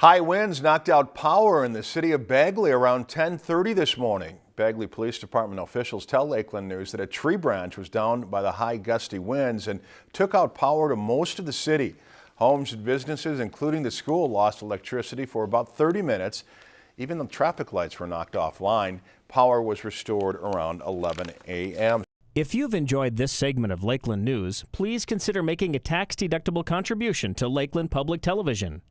High winds knocked out power in the city of Bagley around 10:30 this morning. Bagley Police Department officials tell Lakeland News that a tree branch was down by the high gusty winds and took out power to most of the city. Homes and businesses, including the school, lost electricity for about 30 minutes. Even the traffic lights were knocked offline. Power was restored around 11 a.m. If you've enjoyed this segment of Lakeland News, please consider making a tax-deductible contribution to Lakeland Public Television.